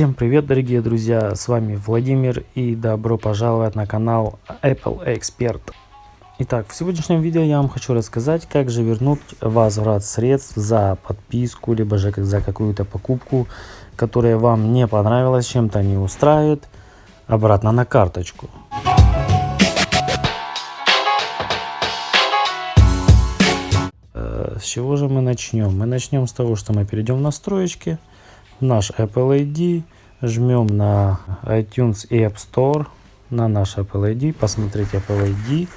Всем привет, дорогие друзья, с вами Владимир и добро пожаловать на канал Apple Expert. Итак, в сегодняшнем видео я вам хочу рассказать, как же вернуть возврат средств за подписку, либо же за какую-то покупку, которая вам не понравилась, чем-то не устраивает, обратно на карточку. Э, с чего же мы начнем? Мы начнем с того, что мы перейдем в настройки, наш Apple ID, жмем на iTunes и App Store, на наш Apple ID, посмотрите Apple ID,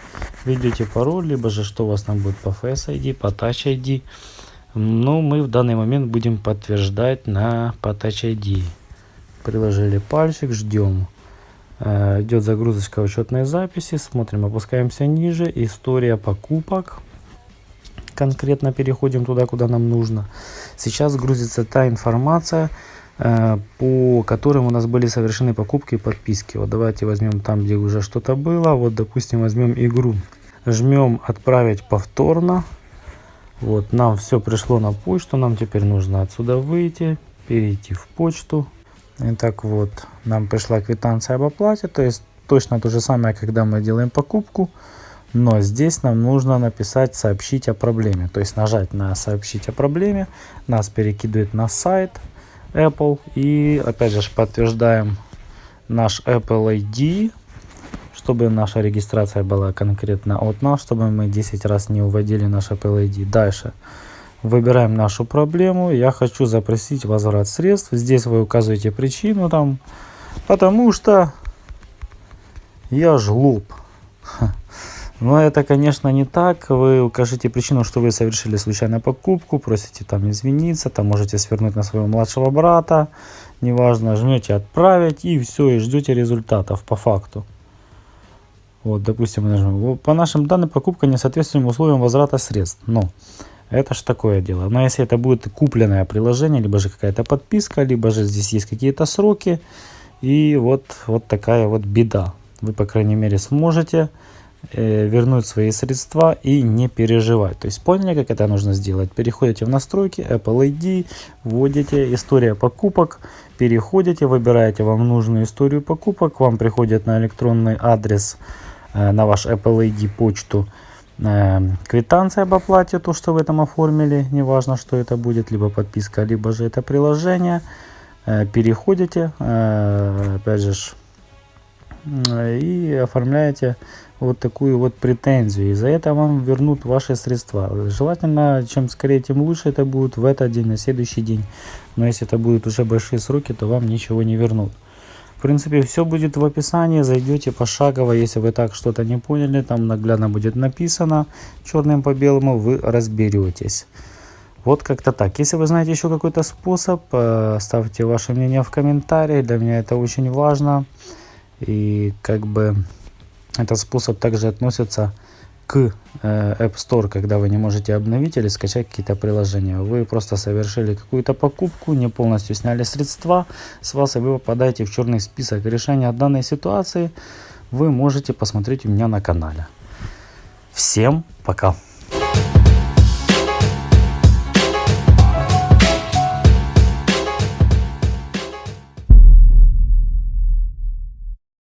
введете пароль, либо же что у вас там будет по Face ID, по Touch ID. Но мы в данный момент будем подтверждать на по Touch ID. Приложили пальчик, ждем. Э, идет загрузочка учетной записи, смотрим, опускаемся ниже, история покупок. Конкретно переходим туда, куда нам нужно. Сейчас грузится та информация, по которым у нас были совершены покупки и подписки. Вот давайте возьмем там, где уже что-то было. Вот, допустим, возьмем игру. Жмем «Отправить повторно». Вот, нам все пришло на почту. Нам теперь нужно отсюда выйти, перейти в почту. Итак, вот, нам пришла квитанция об оплате. То есть, точно то же самое, когда мы делаем покупку. Но здесь нам нужно написать «Сообщить о проблеме». То есть, нажать на «Сообщить о проблеме». Нас перекидывает на сайт Apple. И опять же подтверждаем наш Apple ID, чтобы наша регистрация была конкретно от нас, чтобы мы 10 раз не уводили наш Apple ID. Дальше выбираем нашу проблему. Я хочу запросить возврат средств. Здесь вы указываете причину там, потому что я жлоб. Но это, конечно, не так. Вы укажите причину, что вы совершили случайную покупку, просите там извиниться, там можете свернуть на своего младшего брата, неважно, жмете отправить и все, и ждете результатов по факту. Вот, допустим, мы нажмем. По нашим данным, покупка не соответствует условиям возврата средств. Но это ж такое дело. Но если это будет купленное приложение, либо же какая-то подписка, либо же здесь есть какие-то сроки, и вот, вот такая вот беда. Вы, по крайней мере, сможете вернуть свои средства и не переживать. То есть поняли, как это нужно сделать? Переходите в настройки, Apple ID, вводите история покупок, переходите, выбираете вам нужную историю покупок, вам приходит на электронный адрес, э, на ваш Apple ID почту э, квитанция об оплате, то, что вы там оформили, неважно, что это будет, либо подписка, либо же это приложение. Переходите, опять же, и оформляете вот такую вот претензию. И за это вам вернут ваши средства. Желательно, чем скорее, тем лучше это будет в этот день, на следующий день. Но если это будут уже большие сроки, то вам ничего не вернут. В принципе, все будет в описании. Зайдете пошагово. Если вы так что-то не поняли, там наглядно будет написано черным по белому, вы разберетесь. Вот как-то так. Если вы знаете еще какой-то способ, э, ставьте ваше мнение в комментарии. Для меня это очень важно. И как бы этот способ также относится к э, App Store, когда вы не можете обновить или скачать какие-то приложения. Вы просто совершили какую-то покупку, не полностью сняли средства с вас, и вы попадаете в черный список решения данной ситуации. Вы можете посмотреть у меня на канале. Всем пока!